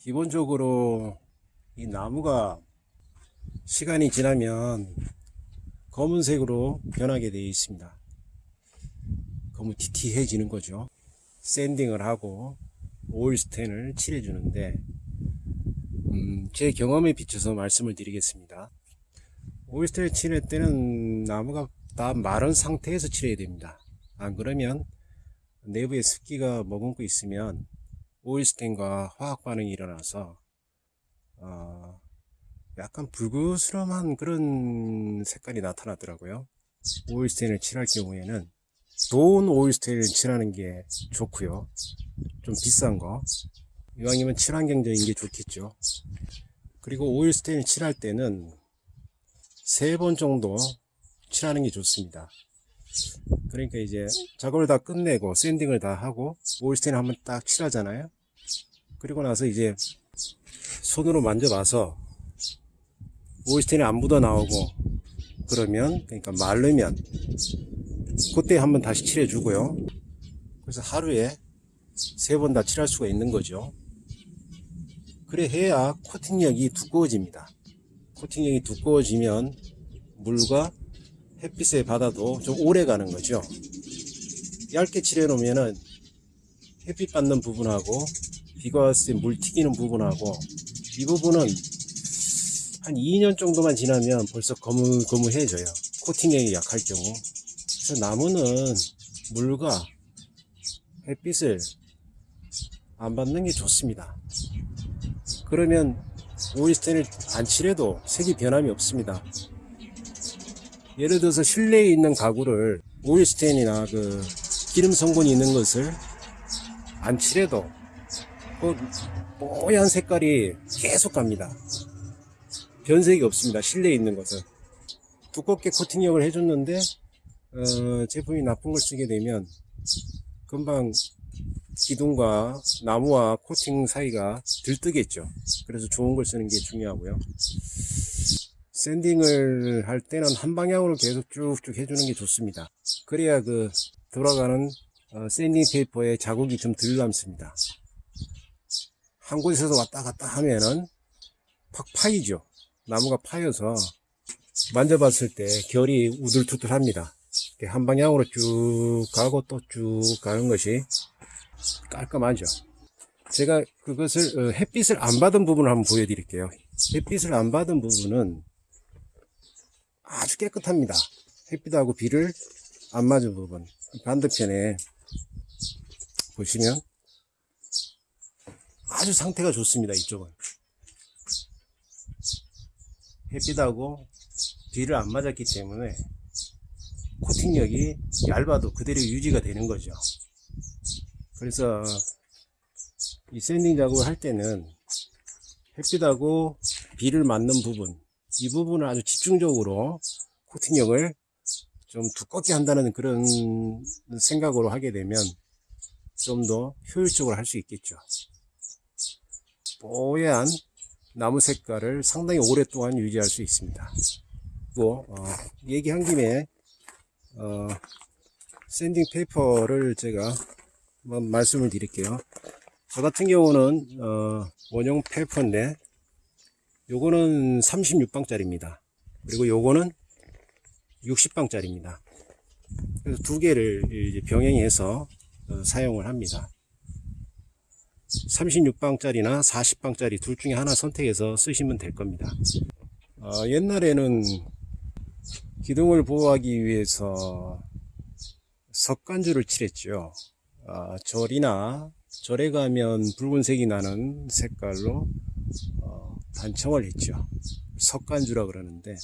기본적으로 이 나무가 시간이 지나면 검은색으로 변하게 되어 있습니다. 너무 티티해지는 거죠. 샌딩을 하고 오일 스텐을 칠해 주는데 음, 제 경험에 비춰서 말씀을 드리겠습니다. 오일 스텐을 칠할 때는 나무가 다 마른 상태에서 칠해야 됩니다. 안 그러면 내부에 습기가 머금고 있으면 오일 스텐과 화학 반응이 일어나서 어, 약간 불그스름한 그런 색깔이 나타나더라고요. 오일 스텐을 칠할 경우에는 좋은 오일 스텐을 칠하는 게 좋고요. 좀 비싼 거. 이왕이면 친환경적인 게 좋겠죠. 그리고 오일 스텐을 칠할 때는 세 번 정도 칠하는 게 좋습니다. 그러니까 이제 작업을 다 끝내고 샌딩을 다 하고 스텐을 한번 딱 칠하잖아요. 그리고 나서 이제 손으로 만져봐서 오일 스텐이 안 묻어 나오고 그러면 그러니까 마르면 그때 한번 다시 칠해 주고요. 그래서 하루에 세 번 다 칠할 수가 있는 거죠. 그래 해야 코팅력이 두꺼워집니다. 코팅력이 두꺼워지면 물과 햇빛에 받아도 좀 오래 가는 거죠. 얇게 칠해 놓으면은 햇빛 받는 부분하고 비가 왔을 때 물 튀기는 부분하고 이 부분은 한 2년 정도만 지나면 벌써 거무거무해져요. 코팅력이 약할 경우. 그래서 나무는 물과 햇빛을 안 받는 게 좋습니다. 그러면 오일스텐을 안 칠해도 색이 변함이 없습니다. 예를 들어서 실내에 있는 가구를 오일스텐이나 그 기름 성분이 있는 것을 안 칠해도 그 뽀얀 색깔이 계속 갑니다. 변색이 없습니다. 실내에 있는 것은 두껍게 코팅력을 해줬는데 어, 제품이 나쁜 걸 쓰게 되면 금방 기둥과 나무와 코팅 사이가 들뜨겠죠. 그래서 좋은 걸 쓰는 게 중요하고요. sanding을 할 때는 한 방향으로 계속 쭉쭉 해주는 게 좋습니다. 그래야 그 돌아가는 어, sanding paper에 자국이 좀 덜 남습니다. 한 곳에서 왔다 갔다 하면은 팍 파이죠. 나무가 파여서 만져봤을 때 결이 우들투들합니다. 한 방향으로 쭉 가고 또 쭉 가는 것이 깔끔하죠. 제가 그것을 어, 햇빛을 안 받은 부분을 한번 보여드릴게요. 햇빛을 안 받은 부분은 아주 깨끗합니다. 햇빛하고 비를 안 맞은 부분 반대편에 보시면 아주 상태가 좋습니다. 이쪽은 햇빛하고 비를 안 맞았기 때문에 코팅력이 얇아도 그대로 유지가 되는 거죠. 그래서 이 샌딩 작업을 할 때는 햇빛하고 비를 맞는 부분 이 부분을 아주 집중적으로 코팅력을 좀 두껍게 한다는 그런 생각으로 하게 되면 좀 더 효율적으로 할 수 있겠죠. 뽀얀 나무 색깔을 상당히 오랫동안 유지할 수 있습니다. 또 어, 얘기한 김에 어, sanding paper를 제가 한번 말씀을 드릴게요. 저 같은 경우는 어, 원형 paper인데 요거는 36방짜리입니다. 그리고 요거는 60방짜리입니다. 그래서 두 개를 이제 병행해서 어, 사용을 합니다. 36방짜리나 40방짜리 둘 중에 하나 선택해서 쓰시면 될 겁니다. 어, 옛날에는 기둥을 보호하기 위해서 석간주를 칠했죠. 아, 절이나 절에 가면 붉은색이 나는 색깔로 어, 단청을 했죠. 석간주라 그러는데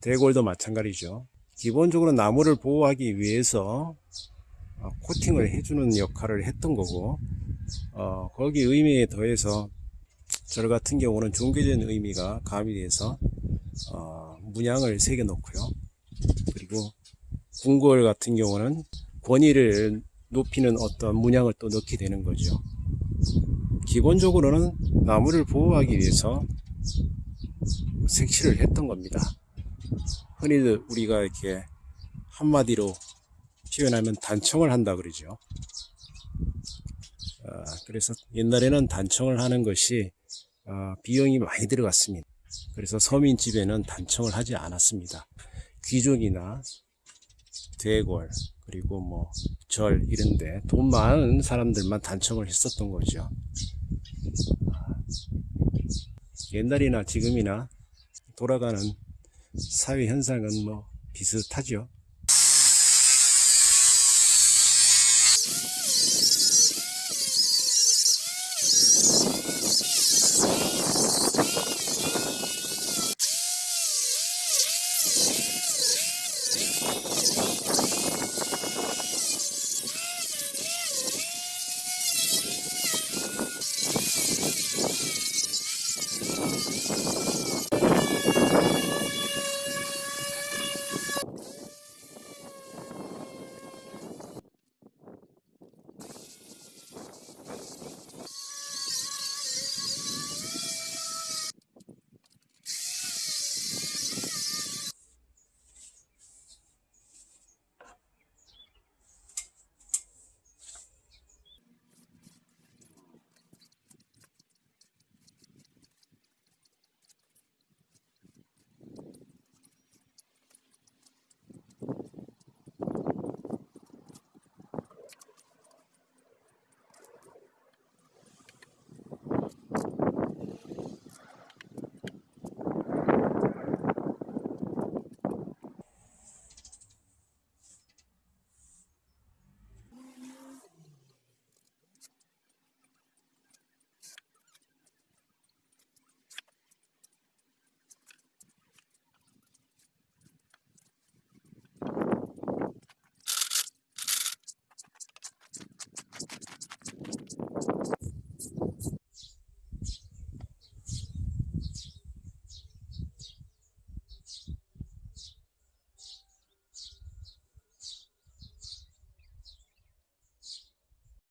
대골도 마찬가지죠. 기본적으로 나무를 보호하기 위해서 어, 코팅을 해주는 역할을 했던 거고 어, 거기 의미에 더해서 절 같은 경우는 종교적인 의미가 가미돼서 어, 문양을 새겨 놓고요. 그리고 궁궐 같은 경우는 권위를 높이는 어떤 문양을 또 넣게 되는 거죠. 기본적으로는 나무를 보호하기 위해서 색칠을 했던 겁니다. 흔히들 우리가 이렇게 한마디로 표현하면 단청을 한다 그러죠. 아, 그래서 옛날에는 단청을 하는 것이 아, 비용이 많이 들어갔습니다. 그래서 서민집에는 단청을 하지 않았습니다. 귀족이나 대궐 그리고 뭐 절 이런데 돈 많은 사람들만 단청을 했었던 거죠. 옛날이나 지금이나 돌아가는 사회 현상은 뭐 비슷하죠.